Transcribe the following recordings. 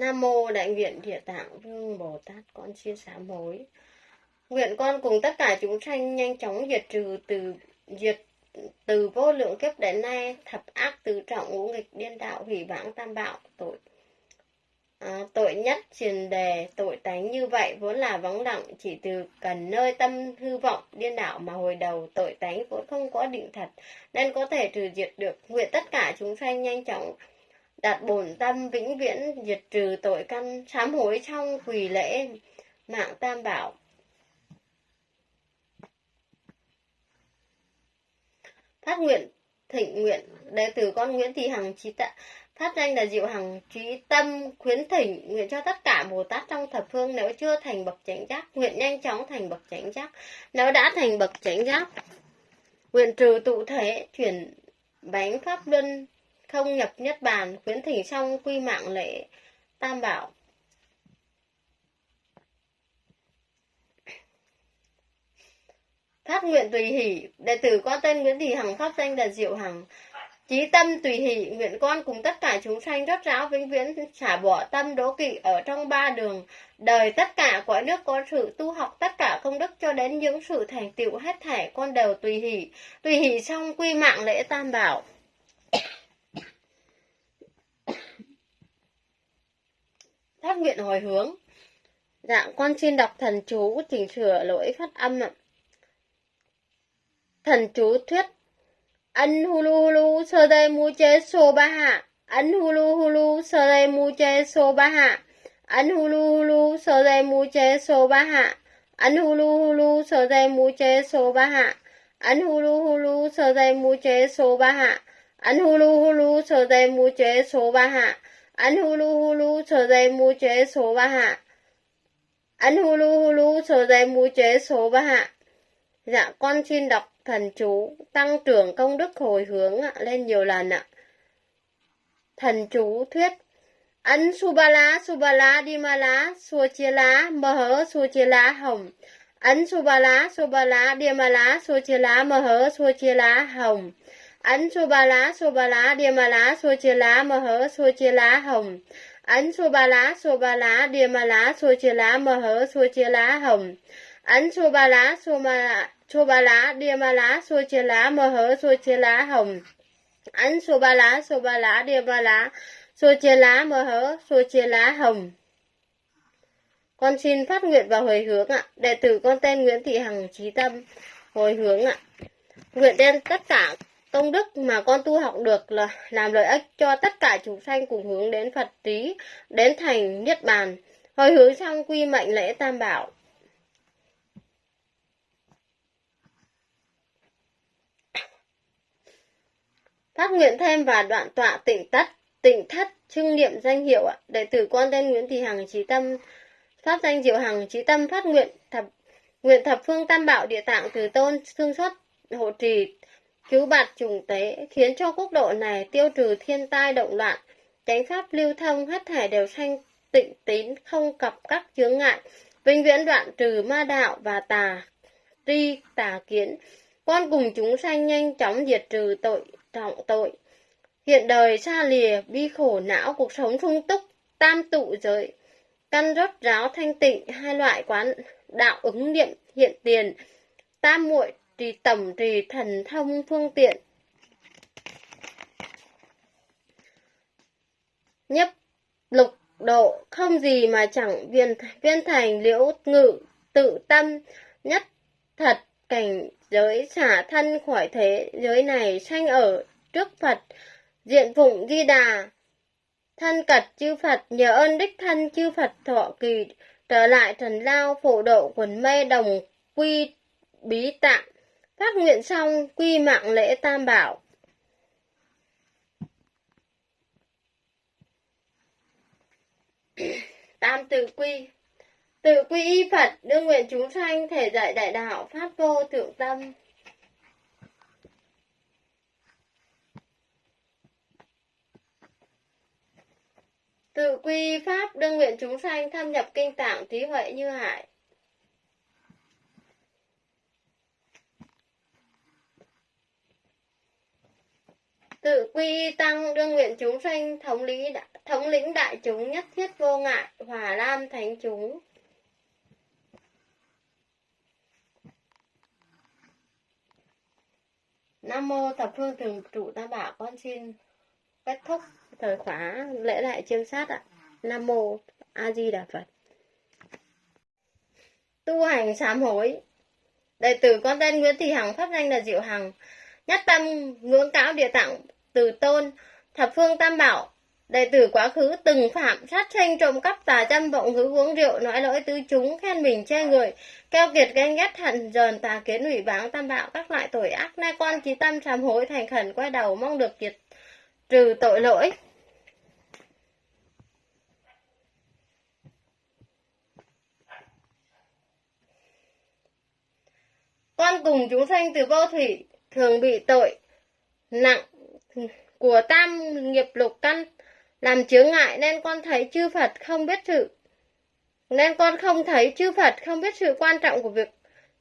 Nam mô Đại nguyện Địa Tạng Vương Bồ Tát, con xin sám hối. Nguyện con cùng tất cả chúng sanh nhanh chóng diệt trừ từ, diệt từ vô lượng kiếp đến nay, thập ác tứ trọng ngũ nghịch, điên đạo, hủy bảng tam bạo, tội à, tội nhất truyền đề tội tánh như vậy vốn là vắng lặng chỉ từ cần nơi tâm hư vọng điên đạo mà hồi đầu tội tánh vốn không có định thật nên có thể trừ diệt được. Nguyện tất cả chúng sanh nhanh chóng đặt bổn tâm vĩnh viễn diệt trừ tội căn sám hối trong quỳ lễ mạng tam bảo. Phát nguyện thịnh nguyện đệ tử con Nguyễn Thị Hằng trí tạ phát danh là diệu hằng trí tâm, khuyến thỉnh, nguyện cho tất cả bồ tát trong thập phương nếu chưa thành bậc chánh giác, nguyện nhanh chóng thành bậc chánh giác. Nếu đã thành bậc chánh giác, nguyện trừ tụ thể, chuyển bánh pháp luân, không nhập nhất bàn, khuyến thỉnh xong quy mạng lễ tam bảo. Phát nguyện tùy hỷ, đệ tử có tên nguyễn thị hằng, pháp danh là diệu hằng chí tâm, tùy hỷ nguyện con cùng tất cả chúng sanh rất ráo vĩnh viễn xả bỏ tâm đố kỵ ở trong ba đường. Đời tất cả cõi nước có sự tu học tất cả công đức cho đến những sự thành tựu hết thảy con đều tùy hỷ. Tùy hỷ xong quy mạng lễ tam bảo. Phát nguyện hồi hướng. Dạ con xin đọc thần chú chỉnh sửa lỗi phát âm ạ. Thần chú thuyết anh hulu hulu sơ đây mu chế so ba hạ. Anh hulu hulu sơ đây mu chế so ba hạ. Anh hulu hulu sơ đây mu chế so ba hạ. Anh hulu hulu sơ đây mu chế so ba hạ. Anh hulu hulu sơ đây mu chế so ba hạ. Anh hulu hulu sơ đây mu chế so ba hạ. Anh hulu hulu sơ đây mu chế so ba hạ. Anh hulu hulu sơ đây mu chế số ba hạ. Dạ con xin đọc thần chú, tăng trưởng công đức hồi hướng lên nhiều lần ạ. Thần chú thuyết, Ấn Subala Subala Dimala Suchila Mơ hớ Suchila Hồng. Ấn Subala Subala Dimala Suchila Mơ hớ Suchila Hồng. Ấn Subala Subala Dimala Suchila Mơ hớ Suchila Hồng. Ấn Subala Subala Dimala Suchila Mơ hớ Suchila Hồng. Ấn xô ba lá xô ma lá xô ba lá, đia ba lá, xua chia lá, mơ hớ, xua chia lá, hồng. ấn xua ba lá, xua ba lá, đia ba lá, xua chia lá, mơ hớ, xua chia lá, hồng. Con xin phát nguyện và hồi hướng ạ. Đệ tử con tên Nguyễn Thị Hằng trí tâm hồi hướng ạ. Nguyện đem tất cả công đức mà con tu học được là làm lợi ích cho tất cả chúng sanh cùng hướng đến Phật trí, đến thành Niết Bàn. Hồi hướng xong quy mệnh lễ Tam Bảo. Phát nguyện thêm và đoạn tọa tỉnh tất, tỉnh thất, trưng niệm danh hiệu ạ. Đệ tử con tên nguyễn thị hằng trí tâm, pháp danh diệu hằng trí tâm phát nguyện thập nguyện thập phương tam bảo địa tạng từ tôn thương xuất hộ trì, cứu bạt trùng tế, khiến cho quốc độ này tiêu trừ thiên tai động loạn. Chánh pháp lưu thông hết thể đều sanh tịnh tín, không cặp các chướng ngại. Vĩnh viễn đoạn trừ ma đạo và tà, tri, tà kiến con cùng chúng sanh nhanh chóng diệt trừ tội trọng tội. Hiện đời xa lìa, bi khổ não, cuộc sống sung túc, tam tụ giới, căn rốt ráo thanh tịnh, hai loại quán đạo ứng niệm hiện tiền, tam muội trì tổng trì thần thông phương tiện. Nhấp lục độ không gì mà chẳng viên viên thành liễu ngự tự tâm nhất thật cảnh giới xả thân khỏi thế giới này sanh ở trước Phật, diện phụng di đà, thân cật chư Phật nhờ ơn đích thân chư Phật thọ kỳ trở lại thần lao phổ độ quần mê đồng quy bí tạng. Phát nguyện xong quy mạng lễ tam bảo. Tam từ quy tự quy y Phật đương nguyện chúng sanh thể dạy đại đạo pháp vô thượng tâm Tự quy pháp đương nguyện chúng sanh thâm nhập kinh tạng trí huệ như hải. tự quy y tăng đương nguyện chúng sanh thống lý thống lĩnh đại chúng nhất thiết vô ngại, hòa lam thánh chúng Nam mô thập phương thường trụ tam bảo con xin kết thúc thời khóa lễ đại chiêm sát ạ. Nam mô A Di Đà Phật. Tu hành sám hối. Đệ tử con tên Nguyễn Thị Hằng pháp danh là Diệu Hằng. Nhất tâm ngưỡng cáo địa tạng từ tôn thập phương tam bảo đệ tử quá khứ từng phạm sát sanh trộm cắp tà dâm vọng ngữ uống rượu, nói lỗi tư chúng, khen mình che người, keo kiệt ganh ghét hận dờn tà kiến hủy báng, tam bạo các loại tội ác nay con chí tâm sám hối, thành khẩn quay đầu mong được diệt trừ tội lỗi. Con cùng chúng sanh từ vô thủy thường bị tội nặng của tam nghiệp lục căn làm chướng ngại nên con thấy chư Phật không biết sự. Nên con không thấy chư Phật không biết sự quan trọng của việc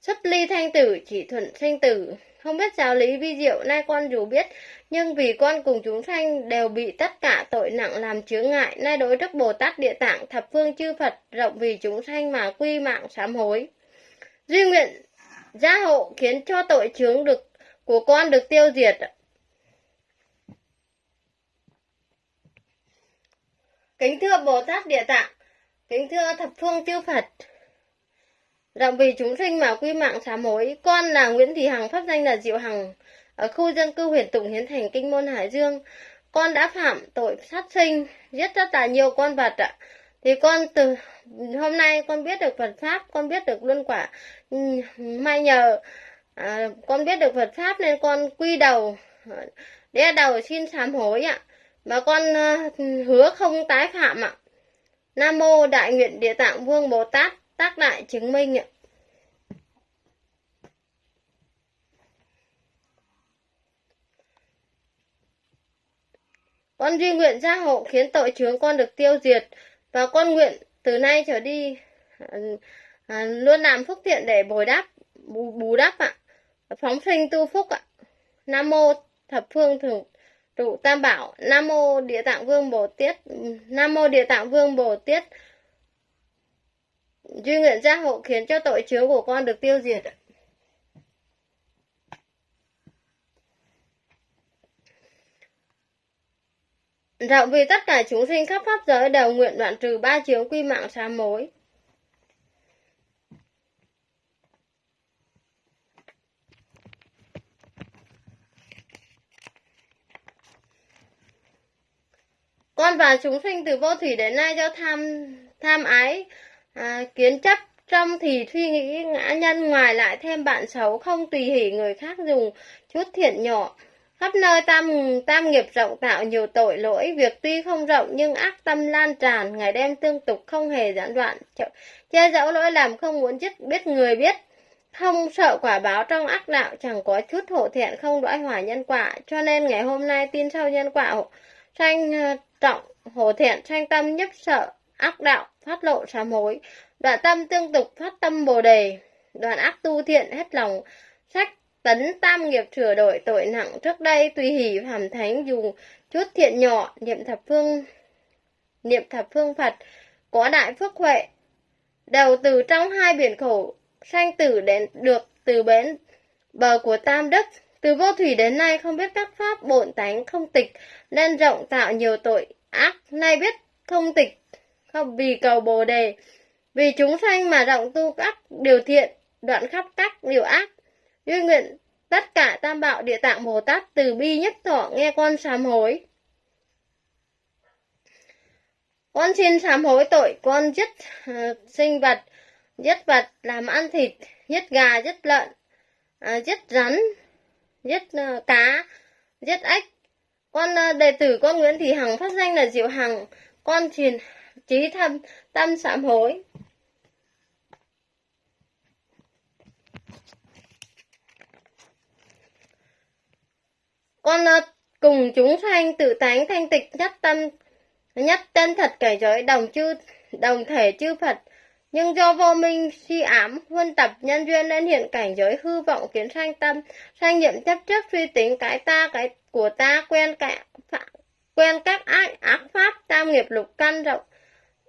xuất ly thanh tử, chỉ thuận sinh tử. Không biết giáo lý vi diệu nay con dù biết, nhưng vì con cùng chúng sanh đều bị tất cả tội nặng làm chướng ngại, nay đối đức bồ tát địa tạng thập phương chư phật rộng vì chúng sanh mà quy mạng sám hối. Duy nguyện gia hộ khiến cho tội chướng được, của con được tiêu diệt. Kính thưa Bồ Tát Địa Tạng, kính thưa thập phương chư Phật, Rộng vì chúng sinh mà quy mạng sám hối, con là Nguyễn Thị Hằng, pháp danh là Diệu Hằng, ở khu dân cư huyện Tùng Hiến Thành, Kinh Môn Hải Dương. Con đã phạm tội sát sinh, giết rất là nhiều con vật ạ. Thì con từ hôm nay con biết được Phật Pháp, con biết được luân quả. May nhờ à, con biết được Phật Pháp nên con quy đầu, đe đầu xin sám hối ạ bà con ờ, hứa không tái phạm ạ. Nam mô Đại nguyện Địa Tạng Vương Bồ Tát tác đại chứng minh ạ. Con duy nguyện gia hộ khiến tội chướng con được tiêu diệt và con nguyện từ nay trở đi à, luôn làm phúc thiện để bồi đáp bù, bù đắp ạ phóng sinh tu phúc ạ nam mô thập phương thường trụ tam bảo, nam mô địa tạng vương bồ tiết nam mô địa tạng vương bồ tiết duy nguyện gia hộ khiến cho tội chướng của con được tiêu diệt Rộng vì tất cả chúng sinh khắp pháp giới đều nguyện đoạn trừ ba chướng quy mạng sám mối. Con và chúng sinh từ vô thủy đến nay do tham tham ái à, kiến chấp trong thì suy nghĩ ngã nhân ngoài lại thêm bạn xấu không tùy hỷ người khác dùng chút thiện nhỏ khắp nơi tam tam nghiệp rộng tạo nhiều tội lỗi việc tuy không rộng nhưng ác tâm lan tràn ngày đêm tương tục không hề gián đoạn. Che giấu lỗi làm không muốn dứt biết người biết không sợ quả báo trong ác đạo chẳng có chút hổ thiện không đoái hỏa nhân quả. Cho nên ngày hôm nay tin sau nhân quả Tranh ờ, trọng hổ thiện tranh tâm nhất sợ, ác đạo phát lộ sám hối. Đoạn tâm tương tục phát tâm bồ đề. Đoạn ác tu thiện hết lòng, sách tấn tam nghiệp sửa đổi tội nặng. Trước đây tùy hỷ phạm thánh dù chút thiện nhỏ, niệm thập phương, niệm thập phương phật, có đại phước huệ. Đầu từ trong hai biển khổ, sanh tử đến, được từ bến bờ của tam đức từ vô thủy đến nay không biết các pháp bổn tánh không tịch nên rộng tạo nhiều tội ác. Nay biết không tịch không vì cầu bồ đề vì chúng sanh mà rộng tu các điều thiện đoạn khắp các điều ác. Duy nguyện tất cả tam bảo địa tạng bồ tát từ bi nhất thọ nghe con sám hối. Con xin sám hối tội con giết uh, sinh vật giết vật làm ăn thịt giết gà giết lợn uh, giết rắn giết uh, cá. Giết ếch. Con uh, đệ tử con nguyễn thị hằng phát danh là diệu hằng. Con truyền trí thâm tâm sám hối. Con uh, cùng chúng sanh tự tánh thanh tịch nhất tâm nhất chân thật cải giới đồng chư đồng thể chư Phật nhưng do vô minh si ám huân tập nhân duyên nên hiện cảnh giới hư vọng kiến sanh tâm sanh nhiệm chấp trước suy tính cái ta cái của ta quen cả quen các ác, ác pháp tam nghiệp lục căn rộng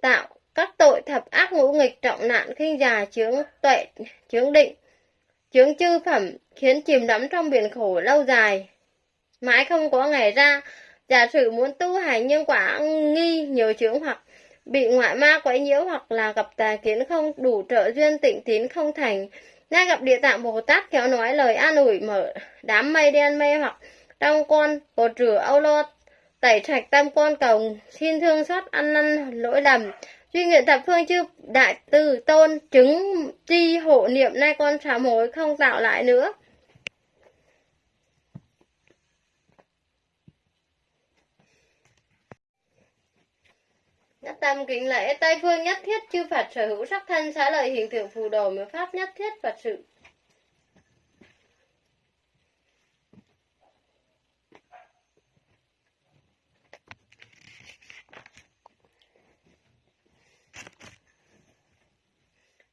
tạo các tội thập ác ngũ nghịch trọng nạn khinh già chướng tuệ chướng định chướng chư phẩm khiến chìm đắm trong biển khổ lâu dài. Mãi không có ngày ra giả sử muốn tu hành nhưng quả nghi nhiều chướng hoặc bị ngoại ma quấy nhiễu hoặc là gặp tà kiến không đủ trợ duyên tịnh tín không thành. Nay gặp địa tạng bồ tát kéo nói lời an ủi mở đám mây đen mê hoặc trong con cột rửa âu lo, tẩy sạch tâm con cầu, xin thương xót ăn năn lỗi lầm. Duy nguyện thập phương chư đại từ tôn chứng tri hộ niệm nay con sám hối không tạo lại nữa. Nhất tâm kính lễ Tây phương nhất thiết, chư Phật sở hữu sắc thân, xá lợi hình tượng phù đồ, miếu pháp nhất thiết, Phật sự.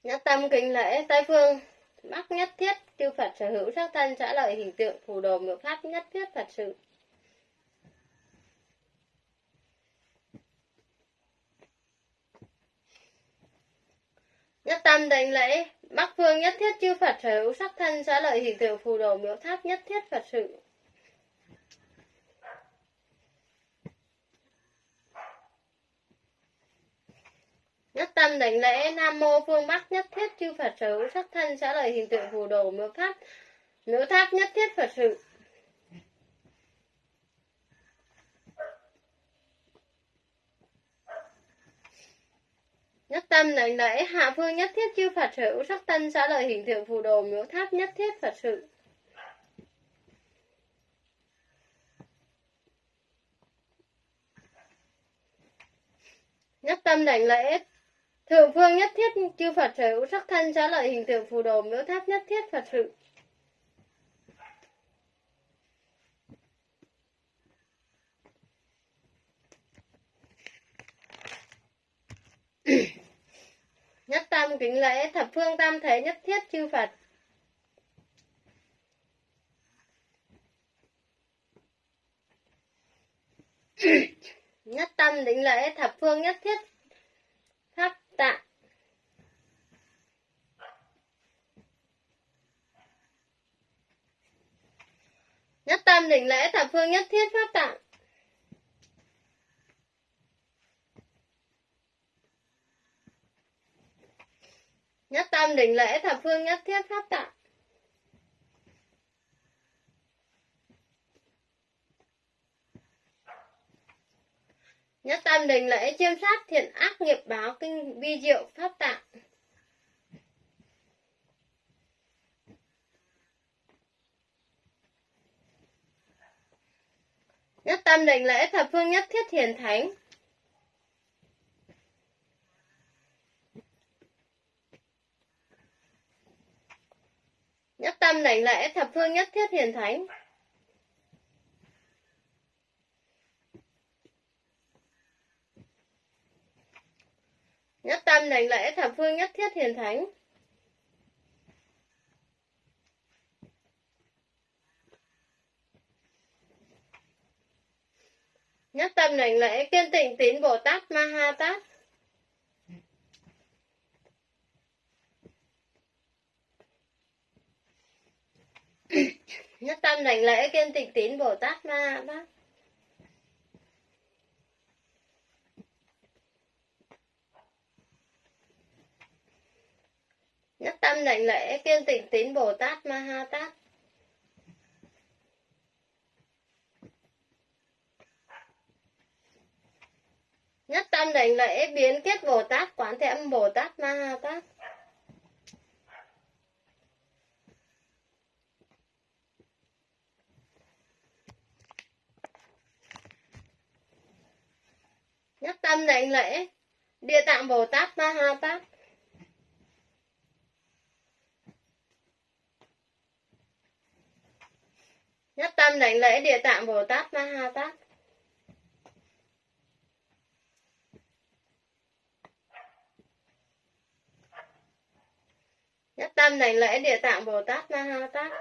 Nhất tâm kính lễ Tây phương, Bắc nhất thiết, chư Phật sở hữu sắc thân, xá lợi hình tượng phù đồ, miếu pháp nhất thiết, Phật sự. Nhất tâm đảnh lễ, Bắc phương nhất thiết chư Phật sở hữu sắc thân xã lợi hình tượng phù đồ miếu tháp nhất thiết Phật sự. Nhất tâm đảnh lễ, Nam mô phương Bắc nhất thiết chư Phật sở hữu sắc thân xã lợi hình tượng phù đồ miếu tháp miếu tháp nhất thiết Phật sự. Nhất tâm đảnh lễ hạ phương nhất thiết chư Phật sở hữu sắc tân xá lợi hình tượng phù đồ, miếu tháp nhất thiết Phật sự. Nhất tâm đảnh lễ, thượng phương nhất thiết chư Phật sở hữu sắc thân xá lợi hình tượng phù đồ, miếu tháp nhất thiết Phật sự. Nhất tâm kính lễ, thập phương tam thế nhất thiết chư Phật. nhất tâm đỉnh lễ, thập phương nhất thiết pháp tạng. Nhất tâm đỉnh lễ, thập phương nhất thiết, pháp tạng. Nhất tâm đỉnh lễ thập phương nhất thiết pháp tạng. Nhất tâm đỉnh lễ chiêm sát thiện ác nghiệp báo kinh vi diệu pháp tạng. Nhất tâm đỉnh lễ thập phương nhất thiết thiền thánh. Nhất tâm đảnh lễ thập phương nhất thiết hiền thánh. Nhất tâm đảnh lễ thập phương nhất thiết hiền thánh. Nhất tâm đảnh lễ kiên tịnh tín Bồ Tát Ma Ha Tát. Nhất tâm đảnh lễ kiên tịch tín bồ tát ma bác nhất tâm đảnh lễ kiên tịnh tín bồ tát ma ha tát. Nhất tâm đảnh lễ biến kết bồ tát quán thế âm bồ tát ma ha tát. Nhất tâm đảnh lễ, địa tạng bồ tát ma ha tát nhất tâm đảnh lễ, địa tạng bồ tát ma ha tát nhất tâm đảnh lễ, địa tạng bồ tát ma ha tát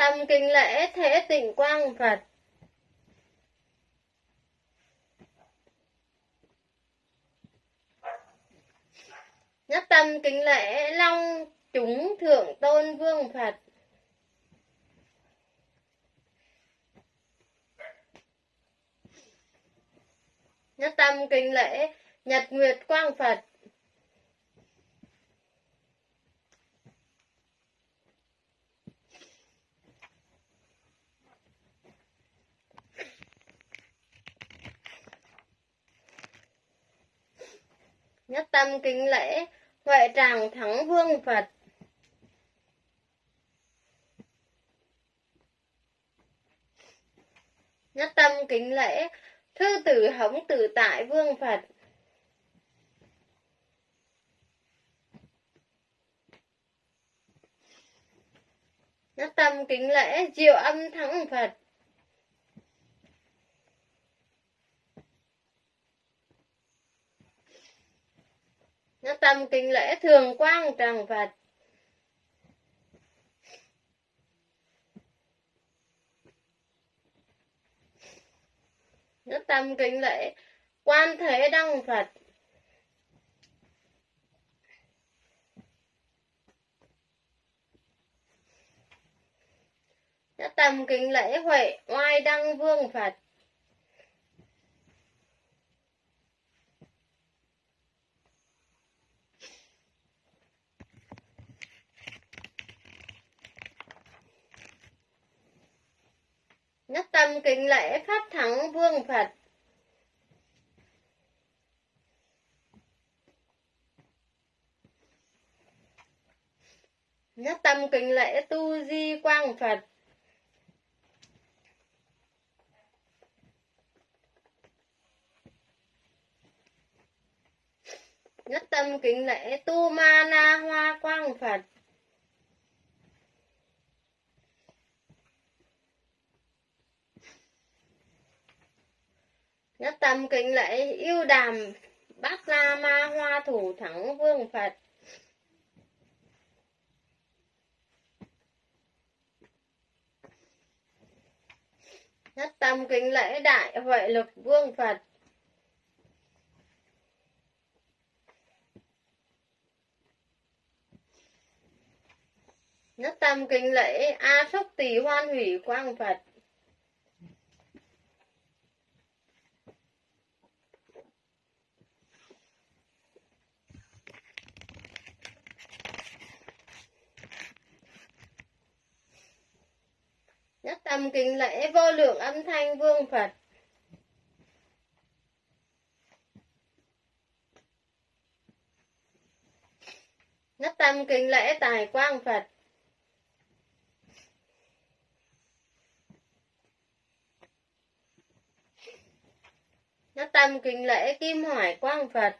tâm kính lễ thế tịnh quang Phật. Nhất tâm kính lễ long chúng thượng tôn vương Phật. Nhất tâm kính lễ nhật nguyệt quang Phật. Nhất tâm kính lễ, Huệ tràng thắng vương Phật. Nhất tâm kính lễ, Thư tử hống tử tại vương Phật. Nhất tâm kính lễ, diệu âm thắng Phật. Nhất tâm kính lễ thường quang tràng Phật. Nhất tâm kính lễ quan thế đăng Phật. Nhất tâm kính lễ huệ oai đăng vương Phật. Nhất tâm kính lễ pháp thắng vương Phật. Nhất tâm kính lễ tu di quang Phật. Nhất tâm kính lễ tu ma na hoa quang Phật. Nhất tâm kính lễ, yêu đàm, bát la ma hoa thủ thắng vương Phật. Nhất tâm kính lễ đại huệ lực vương Phật. Nhất tâm kính lễ A Sốc Tỳ Hoan Hủy Quang Phật. Nhất tâm kính lễ vô lượng âm thanh vương Phật. Nhất tâm kính lễ tài quang Phật. Nhất tâm kính lễ kim hoài quang Phật.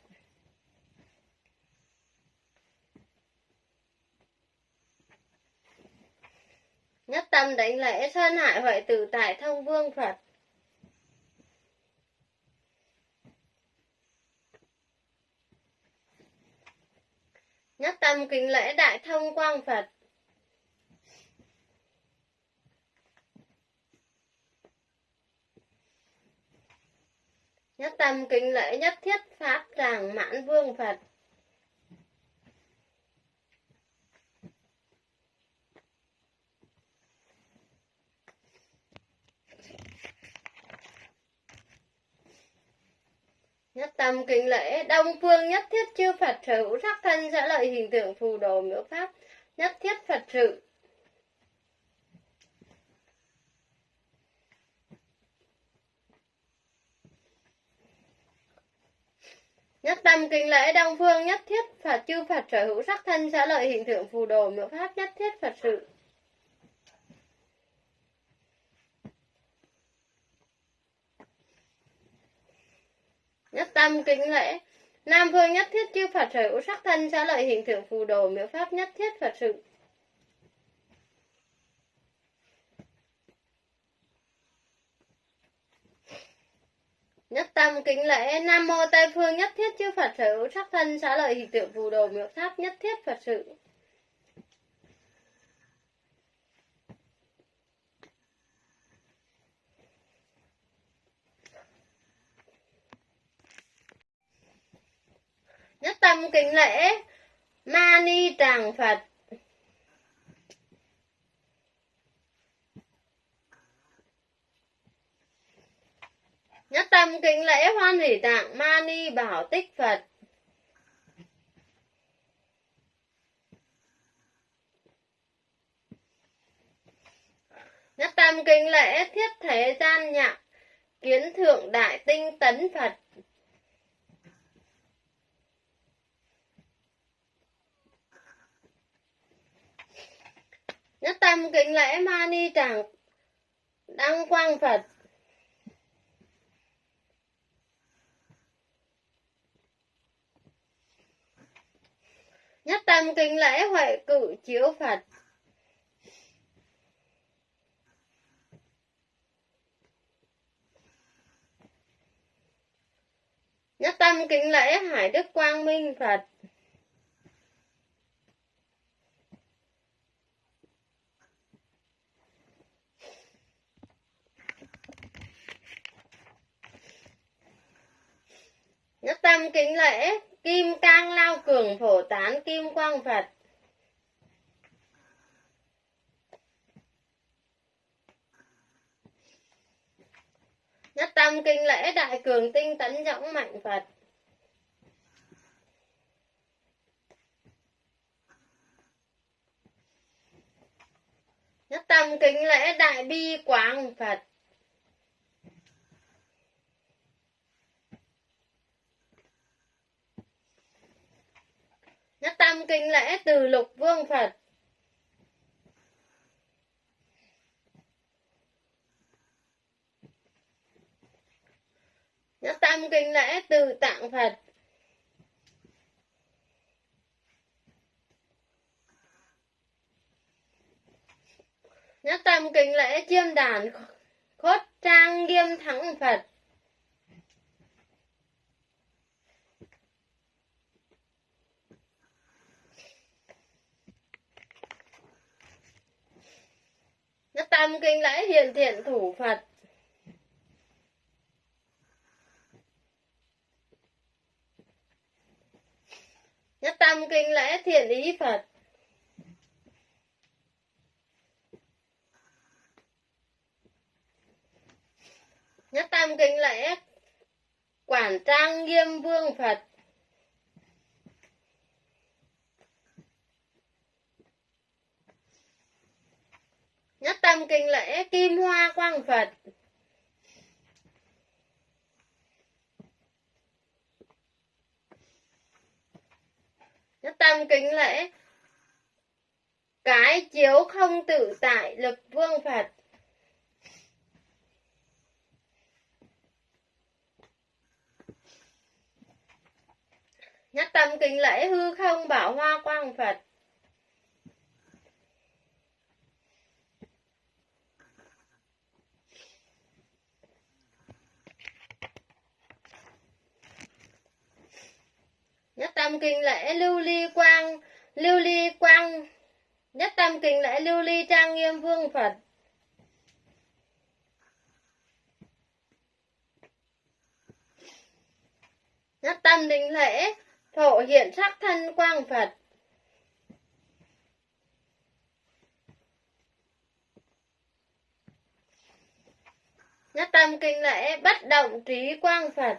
Nhất tâm đánh lễ sơn hại huệ tử tại thông vương Phật. Nhất tâm kính lễ đại thông quang Phật. Nhất tâm kính lễ nhất thiết pháp tràng mãn vương Phật. Nhất tâm kính lễ, đông phương nhất thiết chư Phật sở hữu sắc thân sẽ lợi hình tượng phù đồ miếu pháp, nhất thiết Phật sự. Nhất tâm kính lễ đông phương nhất thiết Phật chư Phật sở hữu sắc thân sẽ lợi hình tượng phù đồ miếu pháp nhất thiết Phật sự. Nhất tâm kính lễ Nam phương nhất thiết chư Phật sở hữu sắc thân xá lợi hình tượng phù đồ, miếu pháp nhất thiết Phật sự. Nhất tâm kính lễ Nam mô Tây phương nhất thiết chư Phật sở hữu sắc thân xá lợi hình tượng phù đồ, miếu pháp nhất thiết Phật sự. Nhất tâm kính lễ, ma ni tràng phật. Nhất tâm kính lễ hoan hỷ tạng ma ni bảo tích phật. Nhất tâm kính lễ thiết thế gian nhạc, kiến thượng đại tinh tấn phật. Nhất tâm kính lễ ma ni tràng đăng quang phật. Nhất tâm kính lễ huệ cử chiếu phật. Nhất tâm kính lễ hải đức quang minh phật. Nhất tâm kính lễ, kim cang lao cường phổ tán kim quang phật. Nhất tâm kinh lễ, đại cường tinh tấn dõng mạnh phật. Nhất tâm kính lễ, đại bi quang phật. Nhất tâm kinh lễ từ lục vương phật. Nhất tâm kinh lễ từ tạng phật. Nhất tâm kinh lễ chiêm đàn khốt trang nghiêm thắng phật. Nhất tâm kinh lễ hiền thiện thủ phật. Nhất tâm kinh lễ thiện ý phật. Nhất tâm kinh lễ quản trang nghiêm vương phật. Nhất tâm kinh lễ, kim hoa quang phật. Nhất tâm kính lễ, cái chiếu không tự tại lực vương phật. Nhất tâm kính lễ, hư không bảo hoa quang phật nhất tâm kinh lễ lưu ly quang, lưu ly quang. Nhất tâm kinh lễ lưu ly trang nghiêm vương phật. Nhất tâm đình lễ phổ hiện sắc thân quang phật. Nhất tâm kinh lễ bất động trí quang phật.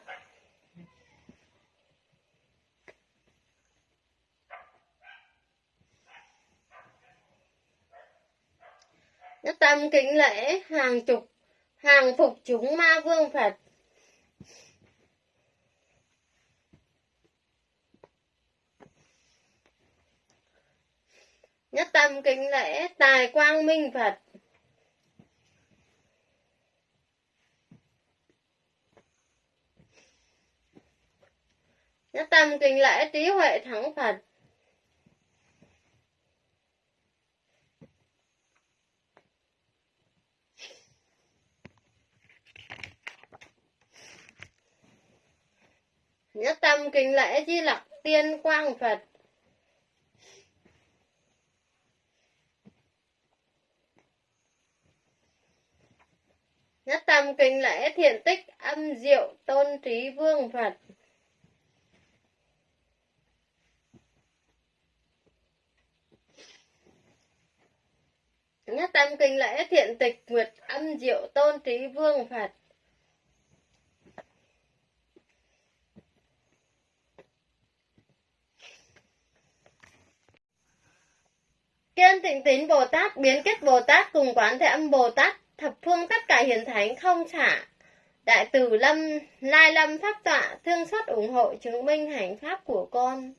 Nhất tâm kính lễ, hàng chục, hàng phục chúng ma vương phật. Nhất tâm kính lễ, tài quang minh phật. Nhất tâm kính lễ, trí huệ thắng phật. Nhất tâm kính lễ di lặc tiên quang Phật. Nhất tâm kính lễ thiện tích âm diệu tôn trí vương Phật. Nhất tâm kinh lễ thiện tịch nguyệt âm diệu tôn trí vương Phật. Kiên tịnh tín Bồ Tát biến kết Bồ Tát cùng quán thế âm Bồ Tát, thập phương tất cả hiền thánh không xả. Đại từ lâm, lai lâm pháp tọa, thương xót ủng hộ chứng minh hành pháp của con.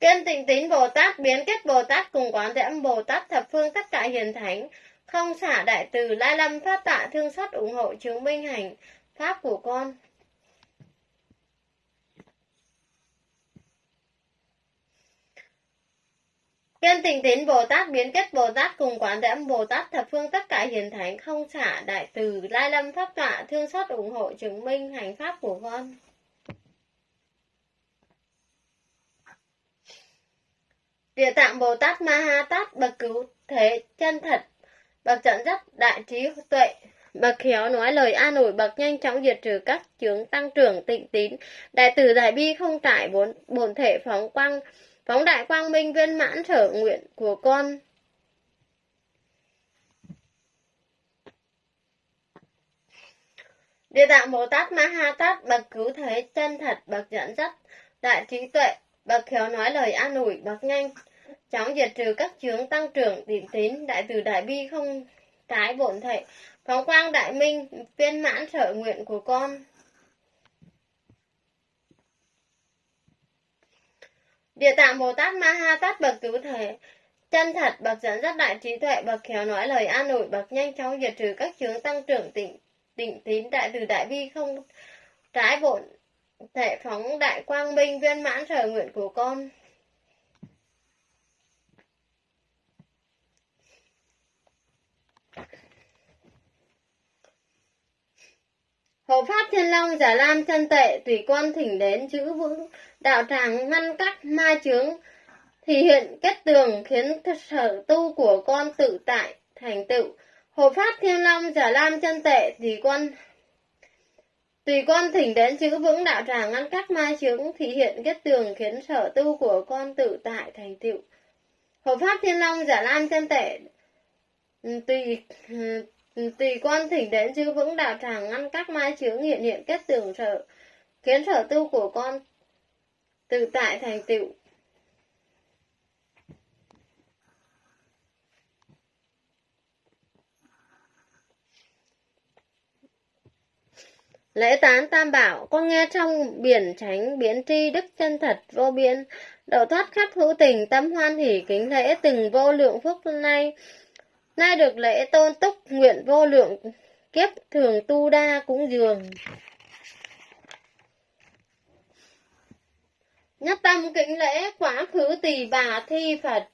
Kiên tịnh tín Bồ Tát biến kết Bồ Tát cùng quán thế âm Bồ Tát, thập phương tất cả hiền thánh không xả. Đại từ lai lâm pháp tọa, thương xót ủng hộ chứng minh hành pháp của con. Kiên tình tín Bồ Tát biến kết Bồ Tát cùng quán thế âm Bồ Tát thập phương tất cả hiền thánh không xả đại từ lai lâm pháp tọa thương xót ủng hộ chứng minh hành pháp của con. Địa tạng Bồ Tát Ma Ha Tát bậc cứu thế chân thật, bậc trận dắt đại trí tuệ, bậc khéo nói lời an ủi, bậc nhanh chóng diệt trừ các chướng tăng trưởng tịnh tín, đại từ đại bi không trải bốn bổn thể phóng quang phóng đại quang minh viên mãn sở nguyện của con. Địa tạng Bồ Tát Ma Ha Tát bậc cứu thế chân thật, bậc dẫn dắt, đại trí tuệ, bậc khéo nói lời an ủi, bậc nhanh chóng diệt trừ các chướng tăng trưởng tín tín, đại từ, đại bi không trái bổn thể phóng quang đại minh viên mãn sở nguyện của con. Địa tạng Bồ Tát Ma Ha Tát bậc cứu thể, chân thật bậc dẫn dắt đại trí tuệ bậc khéo nói lời an ủi bậc nhanh chóng diệt trừ các chướng tăng trưởng tịnh tịnh tín đại từ đại bi không trái bổn thể phóng đại quang minh viên mãn sở nguyện của con. Hộ pháp thiên long, giả lam chân tệ, tùy quân thỉnh đến chữ vững, đạo tràng ngăn cắt ma chướng. Thì hiện kết tường khiến sở tu của con tự tại, thành tựu. Hộ pháp thiên long, giả lam chân tệ, tùy quân tùy con thỉnh đến chữ vững, đạo tràng ngăn các ma chướng. Thì hiện kết tường khiến sở tu của con tự tại, thành tựu. Hộ pháp thiên long, giả lam chân tệ, tùy Ừ, tùy quan thỉnh đến chư vững đạo tràng ngăn các mai chướng hiện hiện kết tường sở khiến sở tu của con tự tại thành tựu. Lễ tán tam bảo, con nghe trong biển tránh biến tri đức chân thật vô biên, độ thoát khắp hữu tình tâm hoan hỷ kính lễ từng vô lượng phúc nay, nay được lễ tôn túc, nguyện vô lượng kiếp, thường tu đa cũng dường. Nhất tâm kính lễ quá khứ tỳ bà thi Phật.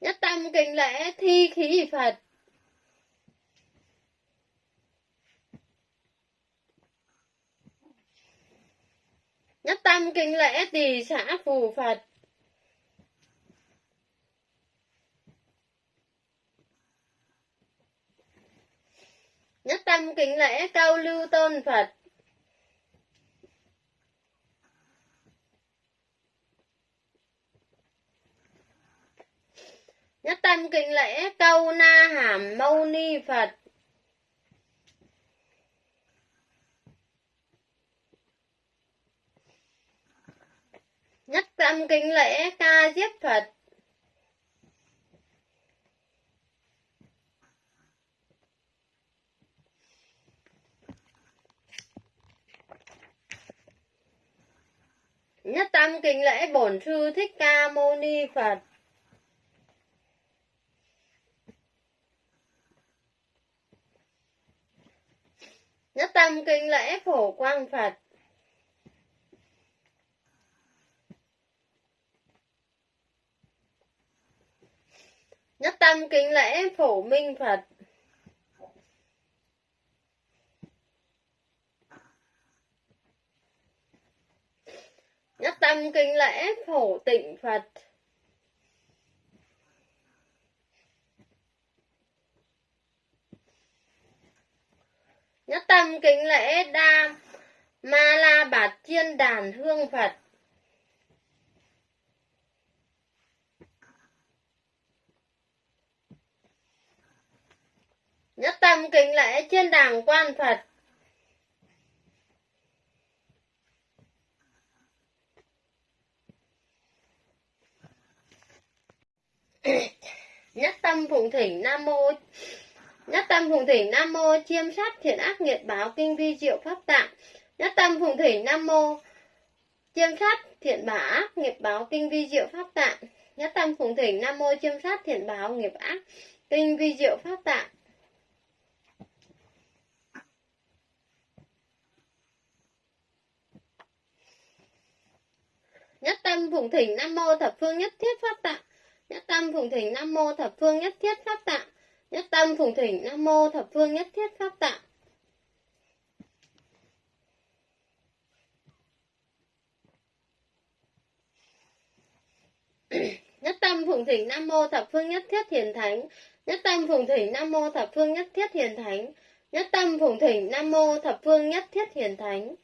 Nhất tâm kính lễ thi khí Phật. Nhất tâm kính lễ tỳ xã phù Phật. Nhất tâm kính lễ cao lưu tôn Phật. Nhất tâm kính lễ câu na hàm mâu ni Phật. Nhất tâm kính lễ ca diếp Phật. Nhất tâm kính lễ bổn sư Thích Ca Mâu Ni Phật. Nhất tâm kính lễ phổ quang Phật. Nhất tâm kính lễ phổ minh Phật. Nhất tâm kính lễ phổ tịnh Phật. nhất tâm kính lễ đa ma la bạt chiên đàn hương phật nhất tâm kính lễ trên đàng quan phật. Nhất tâm phụng thỉnh nam mô, nhất tâm phụng thỉnh nam mô chiêm sát thiện ác nghiệt báo kinh vi diệu pháp tạng. Nhất tâm phụng thỉnh nam mô chiêm sát thiện bảo ác nghiệp báo kinh vi diệu pháp tạng. Nhất tâm phụng thỉnh nam mô chiêm sát thiện báo nghiệp ác kinh vi diệu pháp tạng nhất tâm phụng thỉnh nam mô thập phương nhất thiết pháp tạng. Nhất tâm phụng thỉnh nam mô thập phương nhất thiết pháp tạng. Nhất tâm phụng thỉnh nam mô thập phương nhất thiết pháp tạng. Nhất tâm phụng thỉnh nam mô thập phương nhất thiết hiền thánh. Nhất tâm phụng thỉnh nam mô thập phương nhất thiết hiền thánh. Nhất tâm phụng thỉnh nam mô thập phương nhất thiết hiền thánh.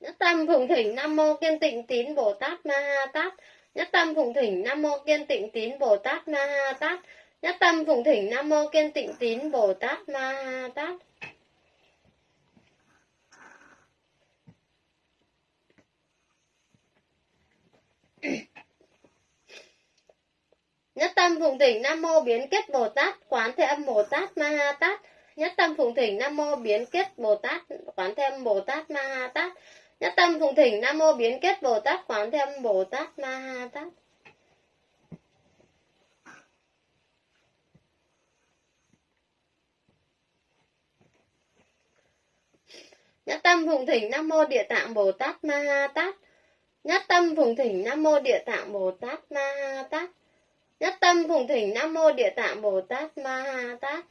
Nhất tâm phụng thỉnh nam mô kiên tịnh tín bồ tát ma ha tát. Nhất tâm phụng thỉnh nam mô kiên tịnh tín bồ tát ma ha tát. Nhất tâm phụng thỉnh nam mô kiên tịnh tín bồ tát ma ha tát. Nhất tâm phụng thỉnh nam mô biến kết bồ tát. Quán thế âm bồ tát ma ha tát nhất tâm phùng thỉnh nam mô biến kết bồ tát, quán thêm bồ tát ma ha tát. Nhất tâm phùng thỉnh nam mô biến kết bồ tát, quán thêm bồ tát ma ha tát. Nhất tâm phùng thỉnh nam mô địa tạng bồ tát ma ha tát. Nhất tâm phùng thỉnh nam mô địa tạng bồ tát ma ha tát. Nhất tâm phùng thỉnh nam mô địa tạng bồ tát ma ha tát.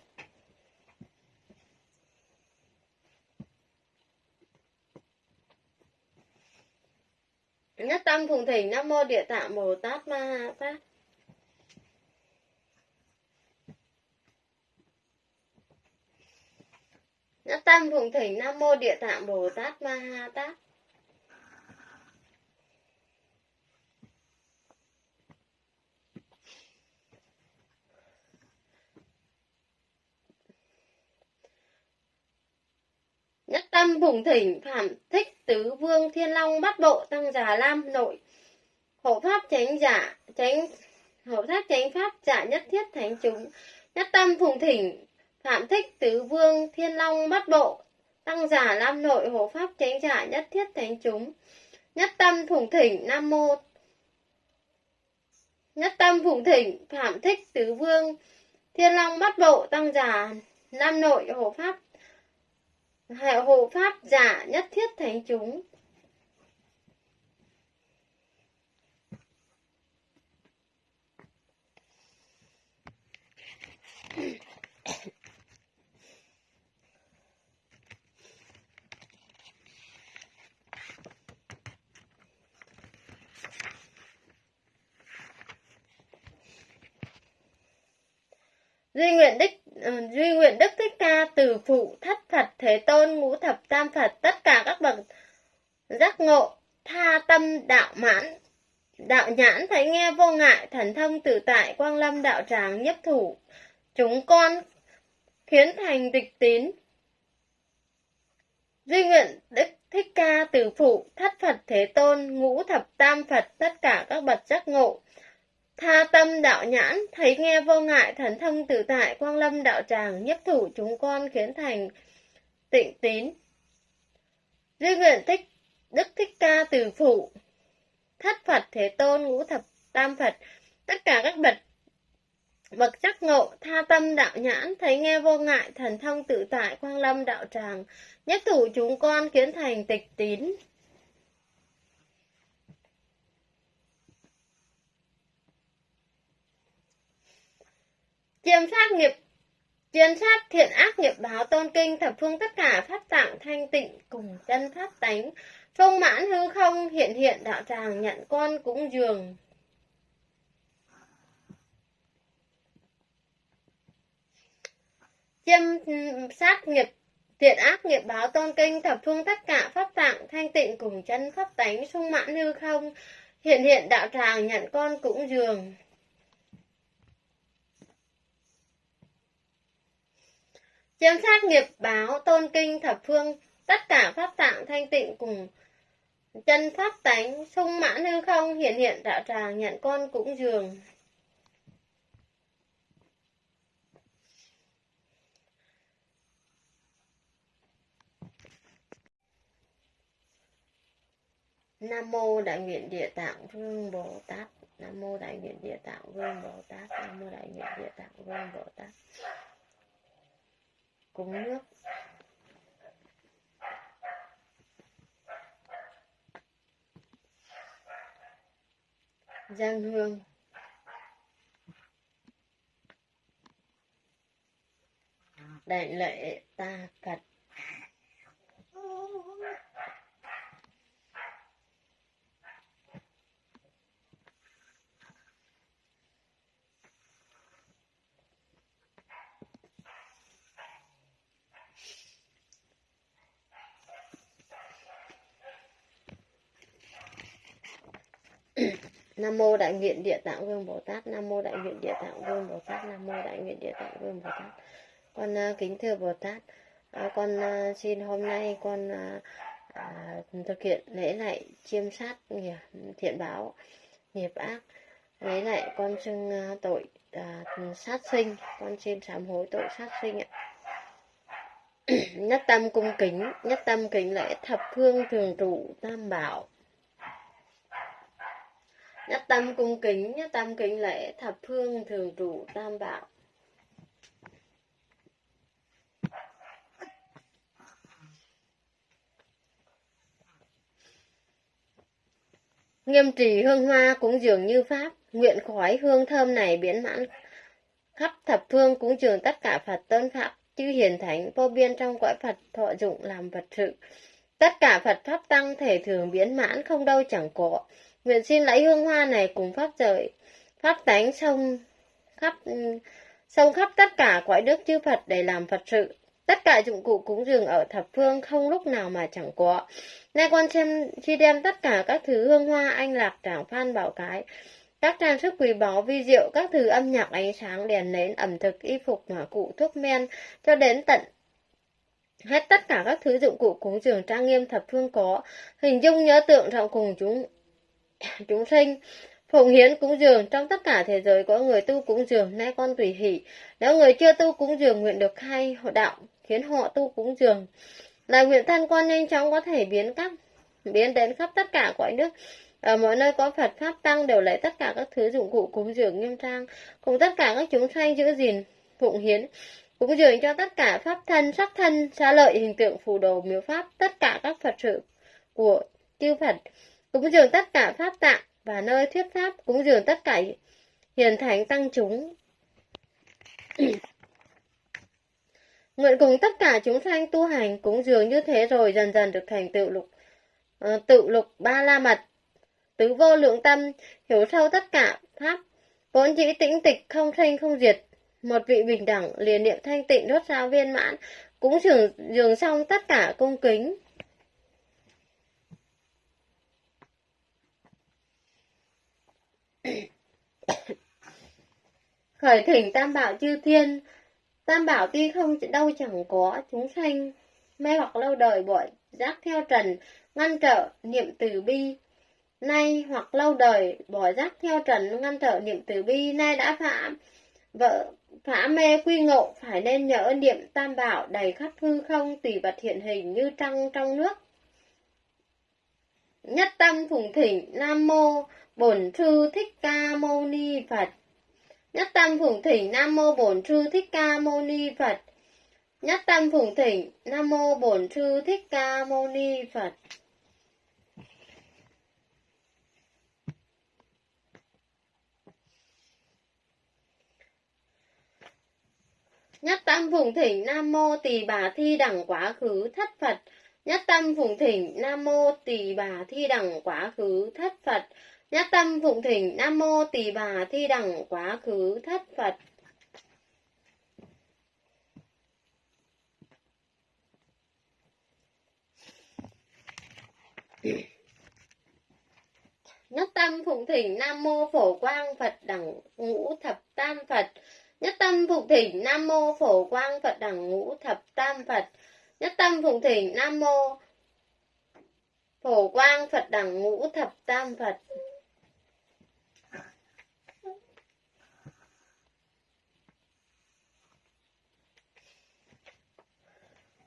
Nhất tâm phùng thỉnh nam mô địa tạng bồ tát ma ha tát nhất tâm phùng thỉnh nam mô địa tạng bồ tát ma ha tát nhất tâm phùng thỉnh, phạm thích, tứ vương, thiên long bát bộ tăng già, lam nội. Hộ pháp chánh giả, chánh, hộ pháp chánh pháp giả nhất thiết thánh chúng. Nhất tâm, phùng thỉnh, phạm thích, tứ vương, thiên long bát bộ tăng giả lam nội. Hộ pháp chánh giả nhất thiết thánh chúng. Nhất tâm, phùng thỉnh, nam mô. Nhất tâm, phùng thỉnh, phạm thích, tứ vương, thiên long bát bộ tăng giả nam nội. Hộ pháp hộ pháp giả nhất thiết thánh chúng. Duy nguyện đức ờ, duy nguyện đức thích ca từ phụ thất phật thế tôn ngũ thập tam phật tất cả các bậc giác ngộ tha tâm đạo mãn đạo nhãn thấy nghe vô ngại thần thông tự tại quang lâm đạo tràng nhất thủ chúng con khiến thành tịch tín. Duy nguyện đức thích ca từ phụ thất phật thế tôn ngũ thập tam phật tất cả các bậc giác ngộ Tha tâm đạo nhãn, thấy nghe vô ngại, thần thông tự tại, quang lâm đạo tràng, nhất thủ chúng con khiến thành tịnh tín. Duy nguyện thích, đức thích ca từ phụ, thất Phật Thế Tôn, ngũ thập tam Phật, tất cả các bậc bậc giác ngộ, tha tâm đạo nhãn, thấy nghe vô ngại, thần thông tự tại, quang lâm đạo tràng, nhất thủ chúng con kiến thành tịch tín. chiêm sát nghiệp Chuyên sát thiện ác nghiệp báo tôn kinh, thập phương tất cả pháp tạng thanh tịnh cùng chân pháp tánh Trung mãn hư không, hiện hiện đạo tràng nhận con cúng dường. Chiêm sát nghiệp, thiện ác nghiệp báo tôn kinh, thập phương tất cả pháp tạng thanh tịnh cùng chân pháp tánh sung mãn hư không, hiện hiện đạo tràng nhận con cũng dường. Chiêm sát nghiệp báo, tôn kinh, thập phương, tất cả pháp tạng thanh tịnh cùng chân pháp tánh, sung mãn hư không, hiện hiện đạo tràng, nhận con cũng dường. Nam mô Đại nguyện Địa Tạng Vương Bồ Tát. Nam mô Đại nguyện Địa Tạng Vương Bồ Tát. Nam mô Đại nguyện Địa Tạng Vương Bồ Tát. Cúng nước. Giang hương. Đại lệ ta cật Nam mô Đại nguyện Địa Tạng Vương Bồ Tát. Nam mô Đại nguyện Địa Tạng Vương Bồ Tát. Nam mô Đại nguyện Địa Tạng Vương Bồ Tát. Con uh, kính thưa Bồ Tát, uh, con uh, xin hôm nay con uh, uh, thực hiện lễ lại chiêm sát nghiệp thiện báo nghiệp ác. lễ lại con xưng uh, tội uh, sát sinh, con xin sám hối tội sát sinh ạ. nhất tâm cung kính, nhất tâm kính lễ thập phương thường trụ tam bảo nhất tâm cung kính, nhất tâm kính lễ, thập phương thường trụ tam bảo. Nghiêm trì hương hoa cũng dường như pháp, nguyện khói hương thơm này biến mãn. Khắp thập phương cũng dường tất cả phật tôn pháp, chư hiền thánh, vô biên trong cõi phật thọ dụng làm vật sự. Tất cả phật pháp tăng thể thường biến mãn, không đâu chẳng có. Nguyện xin lấy hương hoa này cùng pháp trời pháp tánh sông khắp sông khắp tất cả cõi đức chư Phật để làm Phật sự. Tất cả dụng cụ cúng dường ở thập phương không lúc nào mà chẳng có. Nay con xem chi đem tất cả các thứ hương hoa anh lạc tràng phan bảo cái, các trang sức quý báu vi diệu, các thứ âm nhạc ánh sáng đèn nến, ẩm thực, y phục, hỏa cụ, thuốc men, cho đến tận hết tất cả các thứ dụng cụ cúng dường trang nghiêm thập phương có, hình dung nhớ tượng trọng cùng chúng chúng sinh, phụng hiến cúng dường trong tất cả thế giới, có người tu cúng dường, nay con tùy hỷ. Nếu người chưa tu cúng dường, nguyện được khai họ đạo, khiến họ tu cúng dường. Là nguyện thân con nhanh chóng có thể biến các, biến đến khắp tất cả cõi nước. Ở mọi nơi có Phật, pháp, tăng đều lấy tất cả các thứ dụng cụ cúng dường nghiêm trang, cùng tất cả các chúng sanh giữ gìn, phụng hiến, cúng dường cho tất cả pháp thân, sắc thân xa lợi, hình tượng, phù đồ, miếu pháp, tất cả các Phật sự của chư Phật cúng dường tất cả pháp tạng và nơi thuyết pháp cúng dường tất cả hiền thánh tăng chúng. Nguyện cùng tất cả chúng sanh tu hành cúng dường như thế rồi dần dần được thành tựu lục. Uh, tự lục ba la mật tứ vô lượng tâm hiểu sâu tất cả pháp vốn dĩ tĩnh tịch không sanh không diệt. Một vị bình đẳng liền niệm thanh tịnh đốt sao viên mãn cũng dường dường xong tất cả cung kính. khởi thỉnh tam bảo chư thiên. Tam bảo tuy không đâu chẳng có chúng sanh, mê hoặc lâu đời bội, giác theo trần, ngăn trở niệm từ bi. Nay hoặc lâu đời bỏ giác theo trần, ngăn trở niệm từ bi, nay đã phạm vợ phá mê quy ngộ, phải nên nhớ niệm tam bảo đầy khắp hư không, tùy vật hiện hình như trăng trong nước. Nhất tâm phùng thỉnh nam mô bổn sư thích ca mâu ni phật. Nhất tâm phụng thỉnh nam mô bổn sư thích ca mâu ni phật. Nhất tâm phụng thỉnh nam mô bổn sư thích ca mâu ni phật. Nhất tâm phụng thỉnh nam mô tỳ bà thi đẳng quá khứ thất phật. Nhất tâm phụng thỉnh Nam mô Tỳ bà thi đẳng quá khứ thất Phật. Nhất tâm phụng thỉnh, Nam mô Tỳ bà thi đẳng quá khứ, thất Phật. Nhất tâm phụng thỉnh, Nam mô Phổ Quang Phật đẳng ngũ thập tam Phật. Nhất tâm phụng thỉnh, Nam mô Phổ Quang Phật đẳng ngũ thập tam Phật. Nhất tâm phụng thỉnh, Nam mô Phổ Quang Phật đẳng ngũ thập tam Phật.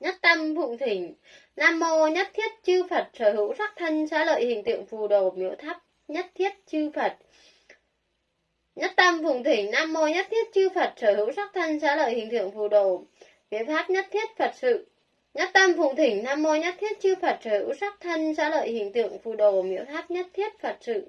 Nhất tâm phụng thỉnh Nam mô nhất thiết chư Phật sở hữu sắc thân xá lợi hình tượng phù đồ miếu tháp nhất thiết chư Phật. Nhất tâm phụng thỉnh Nam mô nhất thiết chư Phật sở hữu sắc thân xá lợi hình tượng phù đồ miếu pháp nhất thiết Phật sự. Nhất tâm phụng thỉnh Nam mô nhất thiết chư Phật sở hữu sắc thân xá lợi hình tượng phù đồ miếu tháp nhất thiết Phật sự.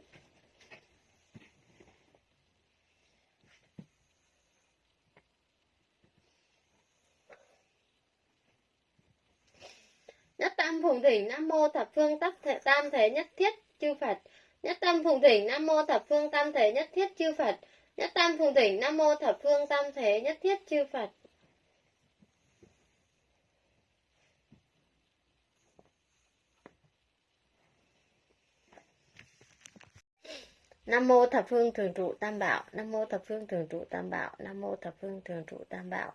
Nhất tâm phụng thỉnh Nam mô thập phương tắc thể tam thế nhất thiết chư Phật. Nhất tâm phụng thỉnh Nam mô thập phương tam thế nhất thiết chư Phật. Nhất tâm phụng thỉnh Nam mô thập phương tam thế nhất thiết chư Phật. Nam mô thập phương thường trụ tam bảo, Nam mô thập phương thường trụ tam bảo, Nam mô thập phương thường trụ tam bảo.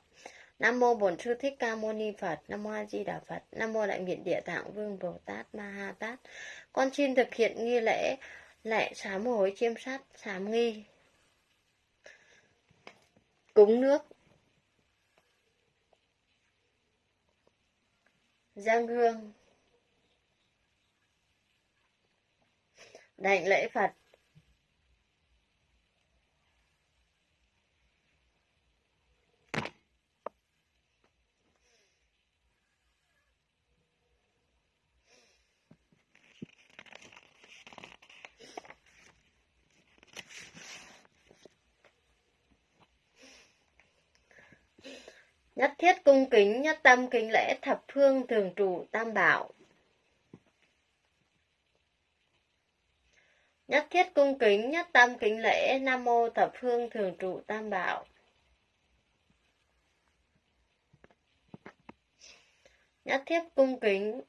Nam mô Bổn Sư Thích Ca Mâu Ni Phật, Nam mô A Di Đà Phật, Nam mô Đại Nguyện Địa Tạng Vương Bồ Tát Ma Ha Tát. Con xin thực hiện nghi lễ lễ sám hối chiêm sát sám nghi. Cúng nước. Giang hương. Đảnh lễ Phật. Nhất thiết cung kính, nhất tâm kính lễ thập phương thường trụ tam bảo. Nhất thiết cung kính, nhất tâm kính lễ Nam mô thập phương thường trụ tam bảo. Nhất thiết cung kính,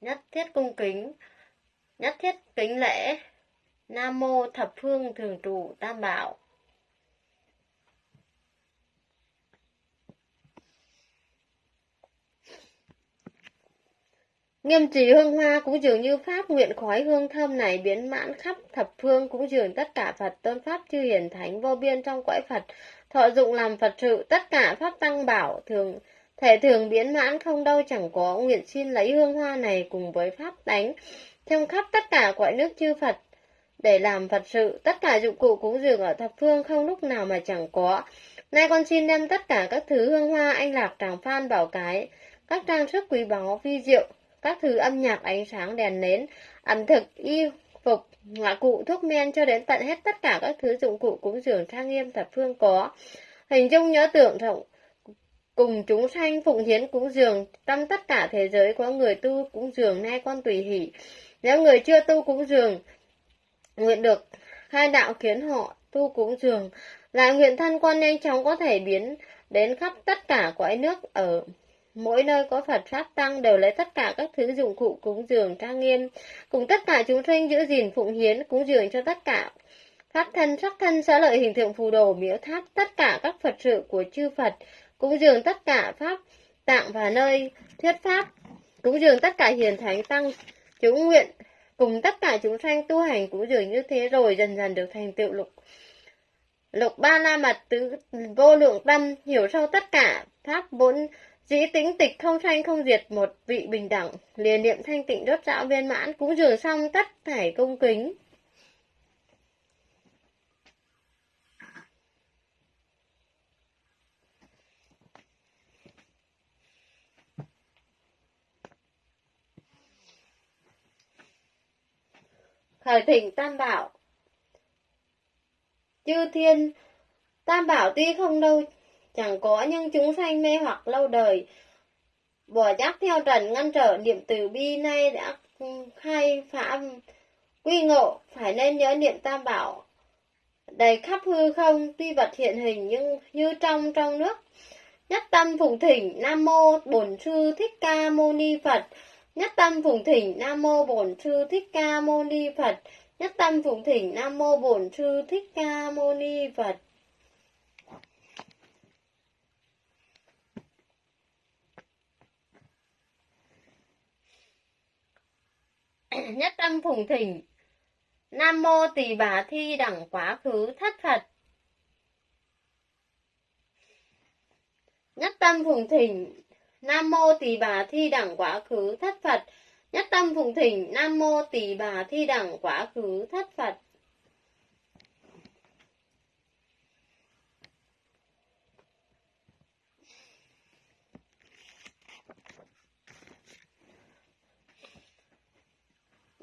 nhất thiết cung kính, nhất thiết kính lễ Nam mô thập phương thường trụ tam bảo. Nghiêm trì hương hoa cũng dường như pháp nguyện khói hương thơm này biến mãn khắp thập phương, cũng dường tất cả Phật tôn pháp chư hiển thánh vô biên trong cõi Phật. Thọ dụng làm Phật sự, tất cả pháp tăng bảo, thường, thể thường biến mãn không đâu, chẳng có nguyện xin lấy hương hoa này cùng với pháp đánh trong khắp tất cả cõi nước chư Phật, để làm Phật sự, tất cả dụng cụ cúng dường ở thập phương, không lúc nào mà chẳng có. Nay con xin đem tất cả các thứ hương hoa, anh lạc tràng phan bảo cái, các trang sức quý báu vi diệu các thứ âm nhạc ánh sáng đèn nến, ẩm thực, y phục, ngạ cụ, thuốc men cho đến tận hết tất cả các thứ dụng cụ cúng dường trang nghiêm thập phương có. Hình dung nhớ tưởng rộng cùng chúng sanh phụng hiến cúng dường trong tất cả thế giới có người tu cúng dường nay con tùy hỷ nếu người chưa tu cúng dường nguyện được hai đạo khiến họ tu cúng dường lại nguyện thân con nhanh chóng có thể biến đến khắp tất cả cõi nước ở Mỗi nơi có Phật Pháp Tăng đều lấy tất cả các thứ dụng cụ cúng dường trang nghiêm, cùng tất cả chúng sinh giữ gìn phụng hiến, cúng dường cho tất cả. Pháp thân, sắc thân, xá lợi hình tượng phù đồ, miếu tháp, tất cả các Phật sự của chư Phật, cúng dường tất cả Pháp tạng và nơi. Thuyết Pháp, cúng dường tất cả hiền thánh tăng, chúng nguyện, cùng tất cả chúng sanh tu hành cúng dường như thế rồi dần dần được thành tựu lục. Lục ba la mật tứ vô lượng tâm hiểu sâu tất cả pháp bốn Dĩ tính tịch không sanh không diệt một vị bình đẳng, liền niệm thanh tịnh đốt dạo viên mãn, cũng dường xong tất thảy công kính. Khởi thỉnh Tam Bảo Chư Thiên Tam Bảo tuy không đâu chẳng có nhưng chúng sanh mê hoặc lâu đời. Bỏ giác theo trần ngăn trở niệm từ bi nay đã khai phá quy ngộ, phải nên nhớ niệm tam bảo. Đầy khắp hư không, tuy vật hiện hình nhưng như trong trong nước. Nhất tâm phụng thỉnh, nam mô bổn sư thích ca mâu ni phật. Nhất tâm phụng thỉnh, nam mô bổn sư thích ca mâu ni phật. Nhất tâm phụng thỉnh, nam mô bổn sư thích ca mâu ni phật. nhất tâm phùng thỉnh. Nam mô tỳ bà thi đẳng quá khứ thất phật. Nhất tâm phùng thỉnh. Nam mô tỳ bà thi đẳng quá khứ thất phật. Nhất tâm phùng thỉnh. Nam mô tỳ bà thi đẳng quá khứ thất phật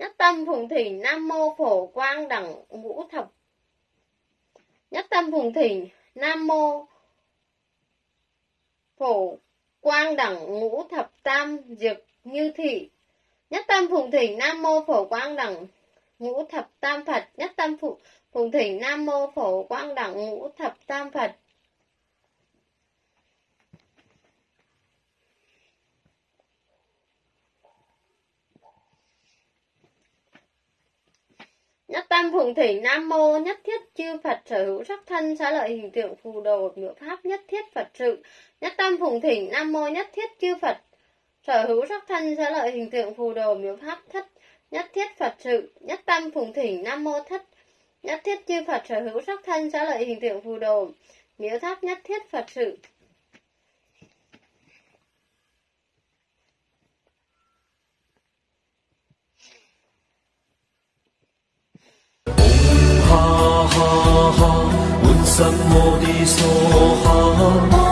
nhất tâm phụng thỉnh nam mô phổ quang đẳng ngũ thập. Nhất tâm phụng thỉnh nam mô phổ quang đẳng ngũ thập tam diệt như thị. Nhất tâm phụng thỉnh nam mô phổ quang đẳng ngũ thập tam phật. Nhất tâm phụng phụng thỉnh nam mô phổ quang đẳng ngũ thập tam phật. Nhất tâm phụng thỉnh Nam Mô Nhất thiết chư Phật sở hữu sắc thân xá lợi hình tượng phù đồ ngữ pháp nhất thiết Phật sự. Nhất tâm phụng thỉnh Nam Mô Nhất thiết chư Phật sở hữu sắc thân xá lợi hình tượng phù đồ miếu pháp thất nhất thiết Phật sự. Nhất tâm phụng thỉnh Nam Mô Thất nhất thiết chư Phật sở hữu sắc thân xá lợi hình tượng phù đồ miếu tháp nhất thiết Phật sự. ha ha ha，满心我的梭哈。